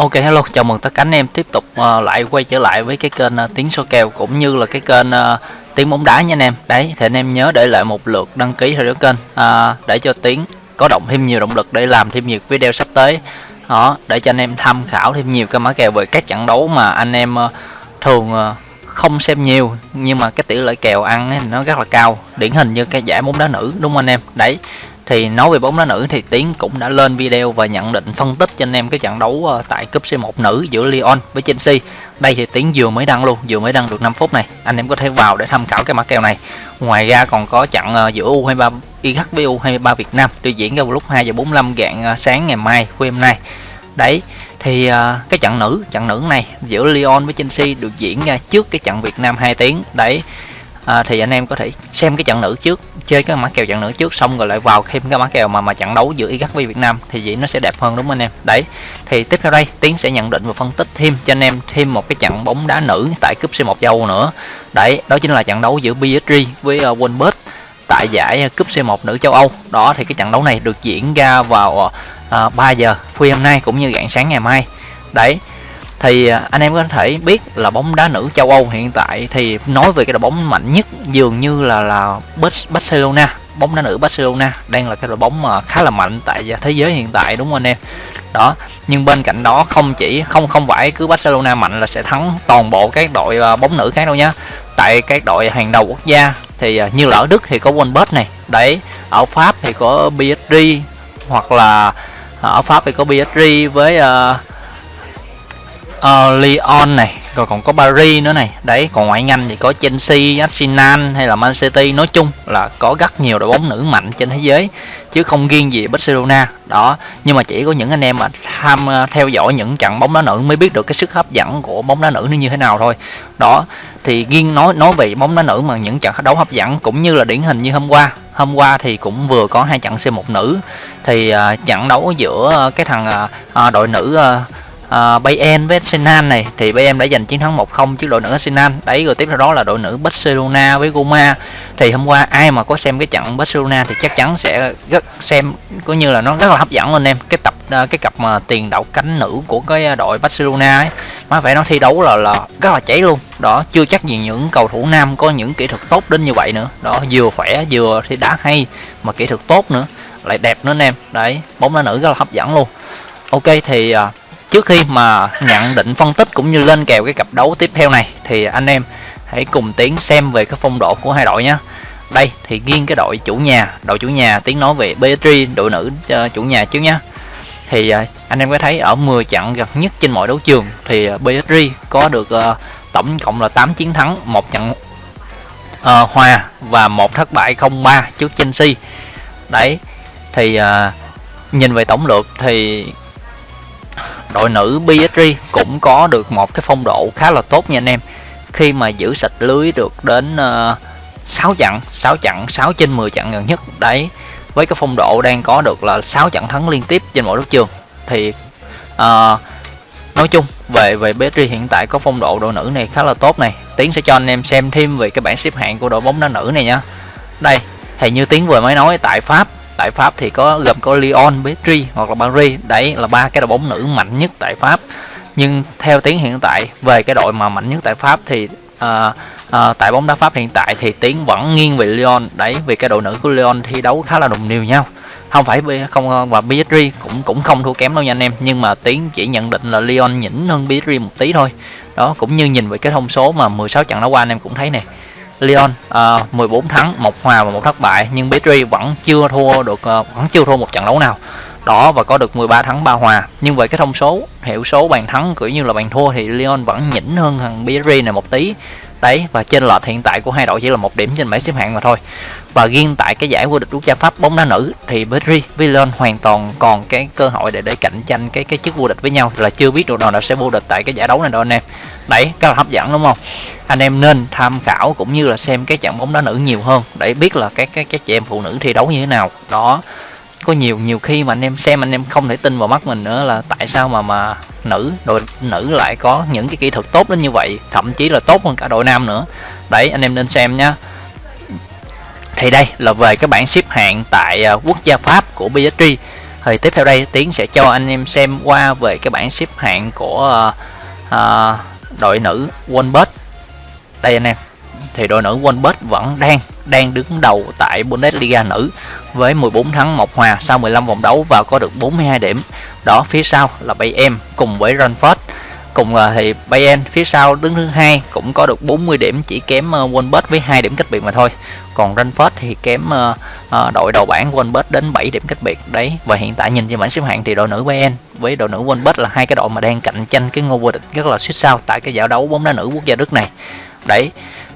Ok hello, chào mừng tất cả anh em tiếp tục uh, lại quay trở lại với cái kênh uh, tiếng số kèo cũng như là cái kênh uh, tiếng bóng đá nha anh em. Đấy, thì anh em nhớ để lại một lượt đăng ký theo dõi kênh uh, để cho tiếng có động thêm nhiều động lực để làm thêm nhiều video sắp tới. Đó, để cho anh em tham khảo thêm nhiều cái mã kèo về các trận đấu mà anh em uh, thường uh, không xem nhiều nhưng mà cái tỷ lệ kèo ăn ấy, nó rất là cao. Điển hình như cái giải bóng đá nữ đúng không anh em? Đấy thì nói về bóng đá nữ thì Tiến cũng đã lên video và nhận định phân tích cho anh em cái trận đấu ờ, tại cúp C1 nữ giữa Lyon với Chelsea. Đây thì Tiến vừa mới đăng luôn, vừa mới đăng được 5 phút này. Anh em có thể vào để tham khảo cái mã kèo này. Ngoài ra còn có trận ờ, giữa U23 IH với U23 Việt Nam được diễn ra vào lúc 2 giờ 45 rạng ờ, sáng ngày mai khuya hôm nay. Đấy, thì cái trận nữ, trận nữ này giữa Lyon với Chelsea được diễn ra trước cái trận Việt Nam 2 tiếng. Đấy, à, thì anh em có thể xem cái trận nữ trước chơi cái mã kèo trận nữ trước xong rồi lại vào thêm cái mã kèo mà mà trận đấu giữa Iraq với Việt Nam thì vậy nó sẽ đẹp hơn đúng không anh em? Đấy thì tiếp theo đây Tiến sẽ nhận định và phân tích thêm cho anh em thêm một cái trận bóng đá nữ tại cúp C1 châu Âu nữa. Đấy đó chính là trận đấu giữa PSG với ờ, uh, Wolves tại giải ờ, cúp C1 nữ châu Âu. Đó thì cái trận đấu này được diễn ra vào ờ, à, uh, 3 giờ khuya hôm nay cũng như rạng sáng ngày mai. Đấy thì à, anh em có thể biết là bóng đá nữ châu Âu hiện tại thì nói về cái đội bóng mạnh nhất dường như là là Barcelona. Bóng đá nữ Barcelona đang là cái đội bóng mà khá là mạnh tại thế giới hiện tại đúng không anh em? Đó nhưng bên cạnh đó không chỉ không không phải cứ Barcelona mạnh là sẽ thắng toàn bộ các đội à, bóng nữ khác đâu nhá. Tại các đội hàng đầu quốc gia thì à, như là ở Đức thì có Wolfsburg này đấy. Ở Pháp thì có PSG hoặc là ở Pháp thì có PSG với uh, Ờ, uh, Lyon này rồi còn có Paris nữa này. Đấy còn ngoại Anh thì có Chelsea, Arsenal hay là Man City. Nói chung là có rất nhiều đội bóng nữ mạnh trên thế giới chứ không riêng gì Barcelona. Đó nhưng mà chỉ có những anh em mà tham à, theo dõi những trận bóng đá nữ mới biết được cái sức hấp dẫn của bóng đá nữ nó như thế nào thôi. Đó thì riêng nói nói về bóng đá nữ mà những trận đấu hấp dẫn cũng như là điển hình như hôm qua. Hôm qua thì cũng vừa có hai trận C1 nữ. Thì uh, trận đấu giữa cái thằng uh, đội nữ uh, Ờ, uh, Bayern với Arsenal này. Thì Bayern đã giành chiến thắng 1-0 trước đội nữ Arsenal đấy rồi tiếp theo đó là đội nữ Barcelona với Roma. Thì hôm qua ai mà có xem cái trận Barcelona thì chắc chắn sẽ rất xem có như là nó rất là hấp dẫn anh em. Cái tập ờ, cái cặp mà tiền đạo cánh nữ của cái ờ, đội Barcelona ấy mà phải nó thi đấu là là rất là cháy luôn. Đó chưa chắc gì những cầu thủ nam có những kỹ thuật tốt đến như vậy nữa. Đó vừa khỏe vừa thì đá hay mà kỹ thuật tốt nữa. Lại đẹp nữa anh em. Đấy bóng đá nữ rất là hấp dẫn luôn. Ok thì uh, trước khi mà nhận định phân tích cũng như lên kèo cái cặp đấu tiếp theo này thì anh em hãy cùng tiến xem về cái phong độ của hai đội nhé đây thì riêng cái đội chủ nhà đội chủ nhà tiến nói về PSG đội nữ uh, chủ nhà trước nhé thì uh, anh em có thấy ở 10 trận gần nhất trên mọi đấu trường thì uh, có được uh, tổng cộng là 8 chiến thắng một trận uh, hòa và một thất bại 0-3 trước Chelsea. Đấy thì uh, nhìn về tổng lượt thì đội nữ PSG cũng có được một cái phong độ khá là tốt nha anh em khi mà giữ sạch lưới được đến ờ, uh, 6 trận 6 trận 6 trên 10 trận gần nhất đấy với cái phong độ đang có được là 6 trận thắng liên tiếp trên mỗi đấu trường thì uh, nói chung về về PSG hiện tại có phong độ đội nữ này khá là tốt này Tiến sẽ cho anh em xem thêm về cái bảng xếp hạng của đội bóng đá nữ này nha. đây thì như Tiến vừa mới nói tại Pháp tại Pháp thì có gồm có Lyon, Petri hoặc là Paris. Đấy là ba cái đội bóng nữ mạnh nhất tại Pháp. Nhưng theo tiếng hiện tại về cái đội mà mạnh nhất tại Pháp thì uh, uh, tại bóng đá Pháp hiện tại thì tiếng vẫn nghiêng về Lyon. Đấy vì cái đội nữ của Lyon thi đấu khá là đồng đều nhau. Không phải không và PSG cũng cũng không thua kém đâu nha anh em. Nhưng mà tiếng chỉ nhận định là Lyon nhỉnh hơn PSG một tí thôi. Đó cũng như nhìn về cái thông số mà 16 trận đấu qua anh em cũng thấy này Lyon uh, 14 thắng, một hòa và một thất bại nhưng Petri vẫn chưa thua được uh, vẫn chưa thua một trận đấu nào. Đó và có được 13 thắng 3 hòa. Nhưng về cái thông số, hiệu số bàn thắng cũng như là bàn thua thì Lyon vẫn nhỉnh hơn thằng Petri này một tí. Đấy và trên lệch hiện tại của hai đội chỉ là một điểm trên bảng xếp hạng mà thôi. Và riêng tại cái giải vô địch quốc gia Pháp bóng đá nữ thì Petri Villon hoàn toàn còn cái cơ hội để để cạnh tranh cái cái chức vô địch với nhau là chưa biết được nào sẽ vô địch tại cái giải đấu này đâu anh em. Đấy, rất là hấp dẫn đúng không? anh em nên tham khảo cũng như là xem cái trận bóng đá nữ nhiều hơn để biết là các cái các chị em phụ nữ thi đấu như thế nào đó có nhiều nhiều khi mà anh em xem anh em không thể tin vào mắt mình nữa là tại sao mà mà nữ đội nữ lại có những cái kỹ thuật tốt đến như vậy thậm chí là tốt hơn cả đội nam nữa. Đấy anh em nên xem nhá. Thì đây là về cái bảng xếp hạng tại à, quốc gia Pháp của PSG thì tiếp theo đây tiến sẽ cho anh em xem qua về cái bảng xếp hạng của uh, uh, đội nữ Wolfsburg đây anh em thì đội nữ Wolfsburg vẫn đang đang đứng đầu tại Bundesliga nữ với 14 thắng 1 hòa sau 15 vòng đấu và có được 42 điểm. Đó phía sau là Bayern cùng với Frankfurt. Cùng ờ, thì Bayern phía sau đứng thứ hai cũng có được 40 điểm chỉ kém uh, Wolfsburg với 2 điểm cách biệt mà thôi. Còn Frankfurt thì kém uh, uh, đội đầu bảng Wolfsburg đến 7 điểm cách biệt. Đấy và hiện tại nhìn trên bảng xếp hạng thì đội nữ Bayern với đội nữ Wolfsburg là hai cái đội mà đang cạnh tranh cái ngôi vô địch rất là suýt sao tại cái giải đấu bóng đá nữ quốc gia Đức này. Đấy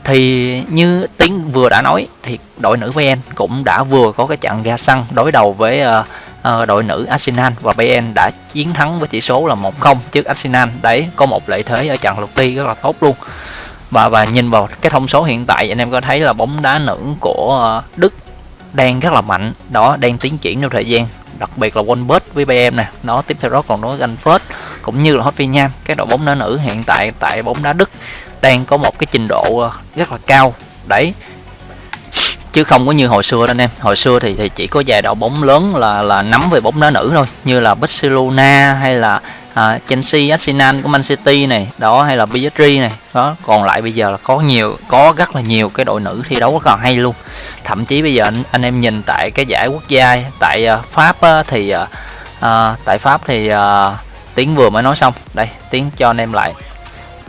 thì như tiến vừa đã nói thì đội nữ Bayern cũng đã vừa có cái trận ra sân đối đầu với uh, uh, đội nữ Arsenal và Bayern đã chiến thắng với tỷ số là 1-0 trước Arsenal. Đấy có một lợi thế ở trận lượt đi rất là tốt luôn. Và và nhìn vào cái thông số hiện tại anh em có thấy là bóng đá nữ của uh, Đức đang rất là mạnh đó đang tiến triển trong thời gian đặc biệt là Wolfsburg với Bayern nè nó tiếp theo đó còn nói Frankfurt cũng như là Hoffenheim các đội bóng đá nữ hiện tại tại bóng đá Đức đang có một cái trình độ ờ, rất là cao. Đấy. Chứ không có như hồi xưa anh em. Hồi xưa thì thì chỉ có vài đội bóng lớn là là nắm về bóng đá nữ thôi. Như là Barcelona hay là à, Chelsea, Arsenal của Man City này đó hay là PSG này. Đó còn lại bây giờ là có nhiều có rất là nhiều cái đội nữ thi đấu rất là hay luôn. Thậm chí bây giờ anh, anh em nhìn tại cái giải quốc gia tại uh, Pháp uh, thì uh, tại Pháp thì uh, tiếng vừa mới nói xong. Đây tiếng cho anh em lại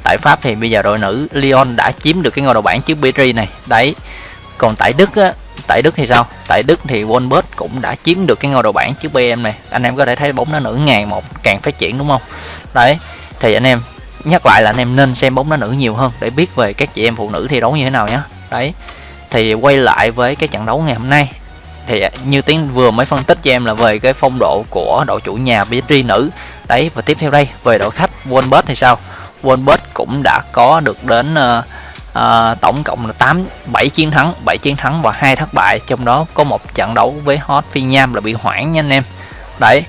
tại Pháp thì bây giờ đội nữ Lyon đã chiếm được cái ngôi đầu bảng trước PSG này. Đấy, còn tại Đức á, tại Đức thì sao? Tại Đức thì Wolfsburg cũng đã chiếm được cái ngôi đầu bảng trước BM này. Anh em có thể thấy bóng đá nữ ngày một, càng phát triển đúng không? Đấy, thì anh em nhắc lại là anh em nên xem bóng đá nữ nhiều hơn để biết về các chị em phụ nữ thi đấu như thế nào nhé đấy, thì quay lại với cái trận đấu ngày hôm nay. Thì à, như tiến vừa mới phân tích cho em là về cái phong độ của đội chủ nhà PSG nữ. Đấy, và tiếp theo đây, về đội khách Wolfsburg thì sao? Wolfsburg cũng đã có được đến uh, uh, tổng cộng là 8 7 chiến thắng 7 chiến thắng và hai thất bại. Trong đó có một trận đấu với Hot Phi Nham là bị hoãn nha anh em. Đấy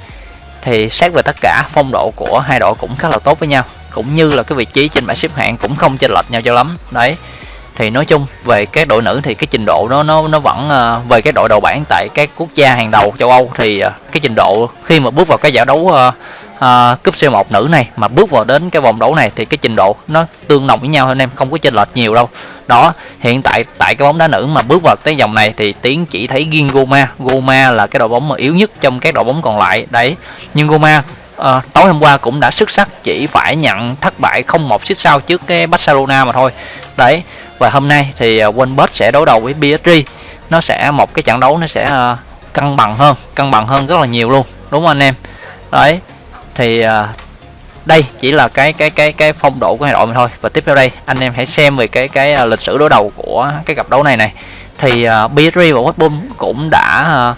thì xét về tất cả phong độ của hai đội cũng khá là tốt với nhau. Cũng như là cái vị trí trên bảng xếp hạng cũng không chênh lệch nhau cho lắm. Đấy thì nói chung về các đội nữ thì cái trình độ nó nó nó vẫn uh, về cái đội đầu bảng tại các quốc gia hàng đầu châu Âu thì uh, cái trình độ khi mà bước vào cái giải đấu uh, uh, cúp C1 nữ này mà bước vào đến cái vòng đấu này thì cái trình độ nó tương đồng với nhau anh em không có chênh lệch nhiều đâu. Đó hiện tại tại cái bóng đá nữ mà bước vào tới vòng này thì tiến chỉ thấy riêng Goma. Goma là cái đội bóng mà yếu nhất trong các đội bóng còn lại đấy. Nhưng Goma à, tối hôm qua cũng đã xuất sắc chỉ phải nhận thất bại không một xích sau trước cái Barcelona mà thôi. Đấy và hôm nay thì à, Wolves sẽ đối đầu với PSG nó sẽ một cái trận đấu nó sẽ uh, cân bằng hơn cân bằng hơn rất là nhiều luôn đúng không anh em? Đấy thì à, đây chỉ là cái cái cái cái phong độ của hai đội mà thôi. Và tiếp theo đây anh em hãy xem về cái cái uh, lịch sử đối đầu của cái cặp đấu này này. Thì à, uh, PSG và West Brom cũng đã uh,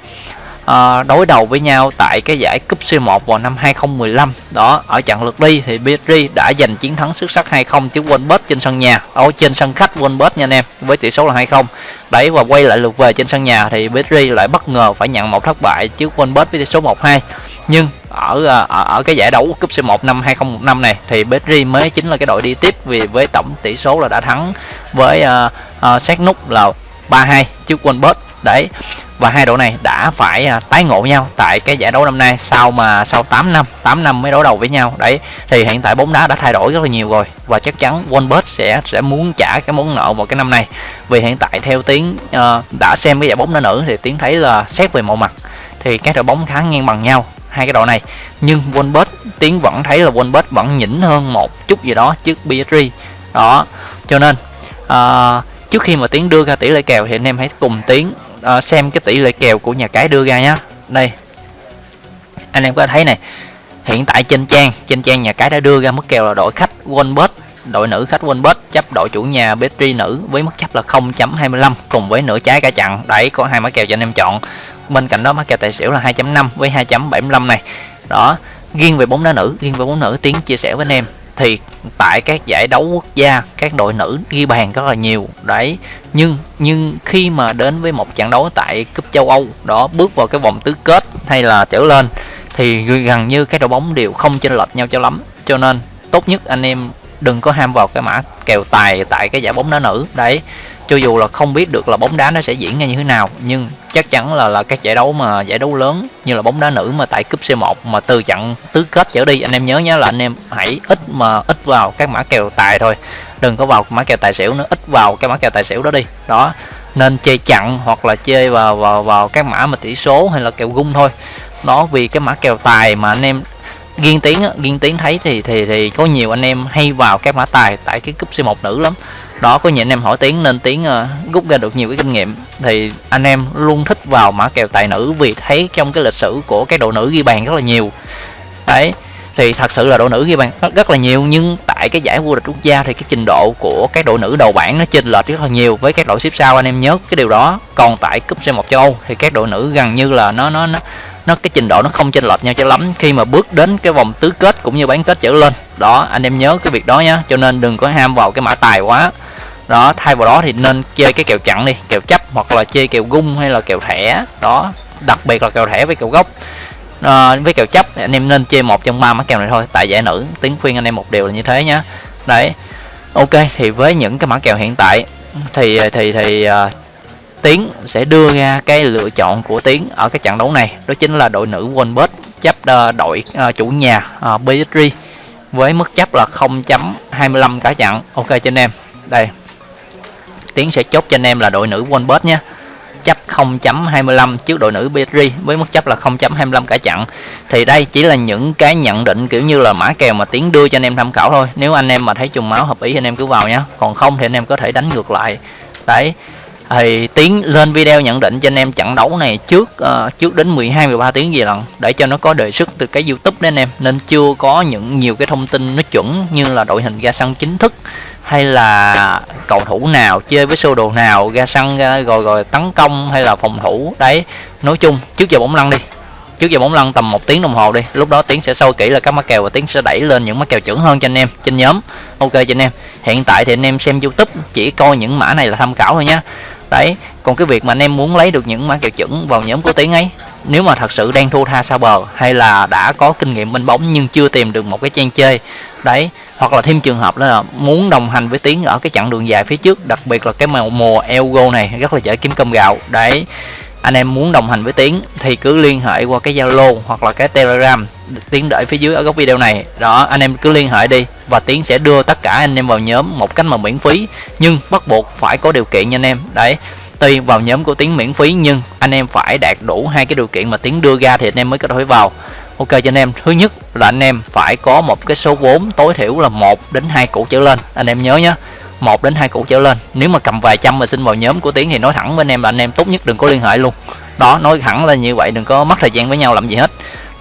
uh, đối đầu với nhau tại cái giải cúp C1 vào năm 2015 đó ở trận lượt đi thì PSG đã giành chiến thắng xuất sắc 2-0 trước Wolves trên sân nhà. Ở trên sân khách Wolves nha anh em với tỷ số là 2-0 đấy và quay lại lượt về trên sân nhà thì PSG lại bất ngờ phải nhận một thất bại trước Wolves với tỷ số 1-2 nhưng ở, ờ, ở ở cái giải đấu cúp C1 năm 2015 này thì PSG mới chính là cái đội đi tiếp vì với tổng tỷ số là đã thắng với uh, uh, sát nút là 3-2 trước Wolfsburg đấy và hai đội này đã phải uh, tái ngộ nhau tại cái giải đấu năm nay sau mà sau 8 năm 8 năm mới đối đầu với nhau. Đấy thì hiện tại bóng đá đã thay đổi rất là nhiều rồi và chắc chắn Wolfsburg sẽ sẽ muốn trả cái món nợ vào cái năm nay vì hiện tại theo tiếng uh, đã xem cái giải bóng đá nữ thì tiếng thấy là xét về mọi mặt thì các đội bóng khá ngang bằng nhau hai cái đội này. Nhưng Wolfsburg tiến vẫn thấy là Wolfsburg vẫn nhỉnh hơn một chút gì đó trước PSG đó cho nên uh, trước khi mà tiến đưa ra tỷ lệ kèo thì anh em hãy cùng tiến uh, à, xem cái tỷ lệ kèo của nhà cái đưa ra nhé đây anh em có thấy này hiện tại trên trang trên trang nhà cái đã đưa ra mức kèo là đội khách Wolfsburg đội nữ khách Wolfsburg chấp đội chủ nhà PSG nữ với mức chấp là 0.25 cùng với nửa trái cả chặn đấy có hai mã kèo cho anh em chọn bên cạnh đó mã kèo tài xỉu là 2.5 với 2.75 này. Đó riêng về bóng đá nữ riêng về bóng nữ, tiến chia sẻ với anh em. Thì tại các giải đấu quốc gia, các đội nữ ghi bàn rất là nhiều. Đấy, nhưng nhưng khi mà đến với một trận đấu tại cúp châu Âu, đó, bước vào cái vòng tứ kết hay là trở lên, thì gần như các đội bóng đều không chênh lệch nhau cho lắm. Cho nên, tốt nhất anh em đừng có ham vào cái mã kèo tài tại cái giải bóng đá nữ. Đấy cho dù là không biết được là bóng đá nó sẽ diễn ra như thế nào, nhưng chắc chắn là là các giải đấu mà, giải đấu lớn như là bóng đá nữ mà tại cúp C1 mà từ trận tứ kết trở đi, anh em nhớ nhé là anh em hãy ít mà ít vào các mã kèo tài thôi. Đừng có vào mã kèo tài xỉu nữa, ít vào cái mã kèo tài xỉu đó đi. Đó, nên chơi chặn hoặc là chơi vào vào vào các mã mà tỷ số hay là kèo gung thôi. Đó, vì cái mã kèo tài mà anh em ghiên tiếng ghiên tiếng thấy thì thì thì có nhiều anh em hay vào các mã tài tại cái cúp C1 nữ lắm đó có những anh em hỏi tiếng nên tiếng uh, rút ra được nhiều cái kinh nghiệm. Thì anh em luôn thích vào mã kèo tài nữ vì thấy trong cái lịch sử của cái đội nữ ghi bàn rất là nhiều. Đấy thì thật sự là đội nữ ghi bàn rất, rất là nhiều nhưng tại cái giải vô địch quốc gia thì cái trình độ của các đội nữ đầu bảng nó chênh lệch rất là nhiều với các đội xếp sau anh em nhớ cái điều đó. Còn tại cúp C1 châu Âu thì các đội nữ gần như là nó nó nó nó cái trình độ nó không chênh lệch nhau cho lắm. Khi mà bước đến cái vòng tứ kết cũng như bán kết trở lên. Đó anh em nhớ cái việc đó nhá cho nên đừng có ham vào cái mã tài quá đó thay vào đó thì nên chơi cái kèo chặn đi kèo chấp hoặc là chơi kèo gung hay là kèo thẻ. Đó đặc biệt là kèo thẻ với kèo gốc. À, với kèo chấp anh em nên chơi một trong ba mã kèo này thôi tại giải nữ tiếng khuyên anh em một điều là như thế nhá. Đấy ok thì với những cái mã kèo hiện tại thì thì thì uh, tiến sẽ đưa ra cái lựa chọn của tiến ở cái trận đấu này. Đó chính là đội nữ Wolbert chấp uh, đội uh, chủ nhà uh, PSG với mức chấp là 0.25 cả trận. Ok cho anh em. Đây tiến sẽ chốt cho anh em là đội nữ Wolbert nhé. Chấp 0.25 trước đội nữ PSG với mức chấp là 0.25 cả chặn thì đây chỉ là những cái nhận định kiểu như là mã kèo mà tiến đưa cho anh em tham khảo thôi. Nếu anh em mà thấy trùng máu hợp ý thì anh em cứ vào nhé. Còn không thì anh em có thể đánh ngược lại. Đấy. Thì tiến lên video nhận định cho anh em trận đấu này trước uh, trước đến 12 13 tiếng gì lần để cho nó có đề xuất từ cái YouTube đấy anh em. Nên chưa có những nhiều cái thông tin nó chuẩn như là đội hình ra sân chính thức hay là cầu thủ nào chơi với sơ đồ nào ra sân ra rồi rồi tấn công hay là phòng thủ? Đấy, nói chung trước giờ bóng lăn đi. Trước giờ bóng lăn tầm một tiếng đồng hồ đi, lúc đó tiến sẽ sâu kỹ là các mã kèo và tiến sẽ đẩy lên những mã kèo chuẩn hơn cho anh em, trên nhóm. Ok cho anh em. Hiện tại thì anh em xem youtube, chỉ coi những mã này là tham khảo thôi nhé đấy, còn cái việc mà anh em muốn lấy được những mã kèo chuẩn vào nhóm của tiến ấy, nếu mà thật sự đang thua tha xa bờ hay là đã có kinh nghiệm bên bóng nhưng chưa tìm được một cái trang chơi, đấy hoặc là thêm trường hợp đó là muốn đồng hành với tiến ở cái chặng đường dài phía trước, đặc biệt là cái mùa mùa Elgo này, rất là dễ kiếm cơm gạo. Đấy, anh em muốn đồng hành với tiến thì cứ liên hệ qua cái zalo hoặc là cái telegram. Tiến để phía dưới ở góc video này. Đó, anh em cứ liên hệ đi và tiến sẽ đưa tất cả anh em vào nhóm một cách mà miễn phí, nhưng bắt buộc phải có điều kiện nha anh em. Đấy, tuy vào nhóm của tiến miễn phí nhưng anh em phải đạt đủ hai cái điều kiện mà tiến đưa ra thì anh em mới có thể vào ok, cho anh em. Thứ nhất là anh em phải có một cái số vốn tối thiểu là một đến hai củ trở lên. Anh em nhớ nhé một đến hai củ trở lên. Nếu mà cầm vài trăm mà xin vào nhóm của tiến thì nói thẳng với anh em là anh em tốt nhất đừng có liên hệ luôn. Đó, nói thẳng là như vậy, đừng có mất thời gian với nhau làm gì hết.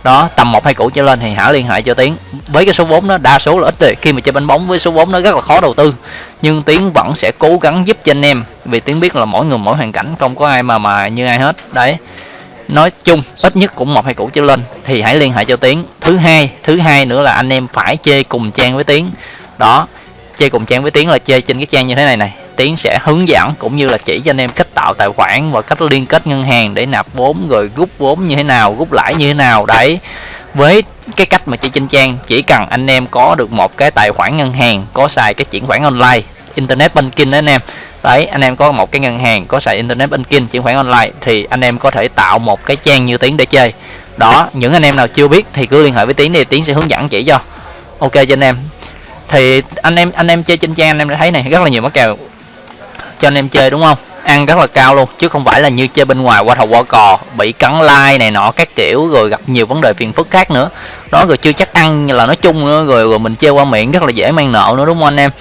Đó, tầm một, hai củ trở lên thì hãy liên hệ cho tiến. Với cái số vốn đó, đa số là ít rồi khi mà chơi bánh bóng với số vốn nó rất là khó đầu tư. Nhưng tiến vẫn sẽ cố gắng giúp cho anh em. Vì tiến biết là mỗi người mỗi hoàn cảnh, không có ai mà mà như ai hết. Đấy nói chung, ít nhất cũng một hai củ trở lên. Thì hãy liên hệ cho tiến. Thứ hai thứ hai nữa là anh em phải chơi cùng trang với tiến. Đó chơi cùng trang với tiến là chơi trên cái trang như thế này này. Tiến sẽ hướng dẫn cũng như là chỉ cho anh em cách tạo tài khoản và cách liên kết ngân hàng để nạp vốn rồi rút vốn như thế nào rút lãi như thế nào. Đấy, với cái cách mà chơi trên trang, chỉ cần anh em có được một cái tài khoản ngân hàng, có xài cái chuyển khoản online internet banking đó anh em. Đấy, anh em có một cái ngân hàng, có xài internet banking, chuyển khoản online, thì anh em có thể tạo một cái trang như tiến để chơi. Đó, những anh em nào chưa biết thì cứ liên hệ với tiến đi, tiến sẽ hướng dẫn chỉ cho. Ok cho anh em. Thì anh em anh em chơi trên trang, anh em đã thấy này, rất là nhiều mắc kèo cho anh em chơi, đúng không? Ăn rất là cao luôn, chứ không phải là như chơi bên ngoài qua thầu qua cò bị cắn like này nọ, các kiểu, rồi gặp nhiều vấn đề phiền phức khác nữa. Đó, rồi chưa chắc ăn là nói chung nữa, rồi rồi mình chơi qua miệng rất là dễ mang nợ nữa, đúng không anh em?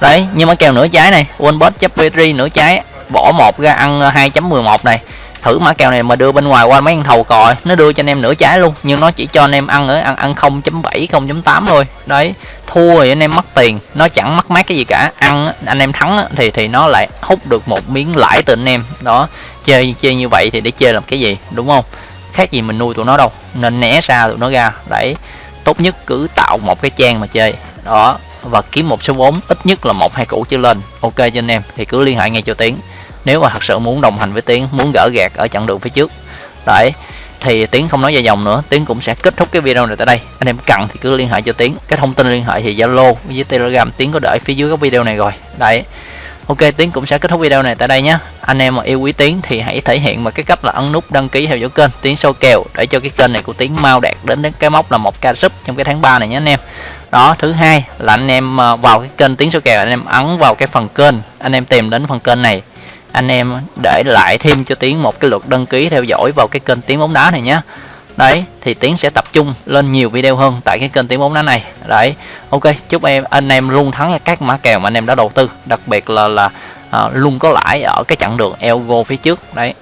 Đấy, nhưng mà kèo nửa trái này Wolbert chấp Petri nửa trái, bỏ một ra ăn 2.11 này. Thử mã kèo này mà đưa bên ngoài qua mấy anh thầu còi nó đưa cho anh em nửa trái luôn, nhưng nó chỉ cho anh em ăn ở, ăn ăn 0.7 0.8 thôi. Đấy, thua thì anh em mất tiền, nó chẳng mất mát cái gì cả. Ăn anh em thắng thì thì nó lại hút được một miếng lãi từ anh em. Đó, chơi chơi như vậy thì để chơi làm cái gì, đúng không? Khác gì mình nuôi tụi nó đâu, nên né xa tụi nó ra. Đấy, tốt nhất cứ tạo một cái trang mà chơi. Đó và kiếm một số vốn, ít nhất là một, hai củ trở lên. Ok cho anh em, thì cứ liên hệ ngay cho tiến. Nếu mà thật sự muốn đồng hành với tiến, muốn gỡ gạt ở chặng đường phía trước. Đấy, thì tiến không nói dài dòng nữa. Tiến cũng sẽ kết thúc cái video này tại đây. Anh em cần thì cứ liên hệ cho tiến. Cái thông tin liên hệ thì zalo với telegram. Tiến có để phía dưới cái video này rồi. Đấy. Ok, Tiến cũng sẽ kết thúc video này tại đây nhé. Anh em mà yêu quý Tiến thì hãy thể hiện bằng cái cách là ấn nút đăng ký theo dõi kênh. Tiến sâu kèo để cho cái kênh này của Tiến mau đạt đến đến cái mốc là một ca sub trong cái tháng 3 này nhé anh em đó thứ hai là anh em ờ, vào cái kênh tiếng số kèo anh em ấn vào cái phần kênh anh em tìm đến phần kênh này. Anh em để lại thêm cho Tiến một cái lượt đăng ký theo dõi vào cái kênh tiếng bóng đá này nhé đấy thì tiến sẽ tập trung lên nhiều video hơn tại cái kênh tiếng bóng đá này. Đấy ok chúc em anh em luôn thắng các mã kèo mà anh em đã đầu tư đặc biệt là là à, luôn có lãi ở cái chặng đường elgo phía trước. Đấy.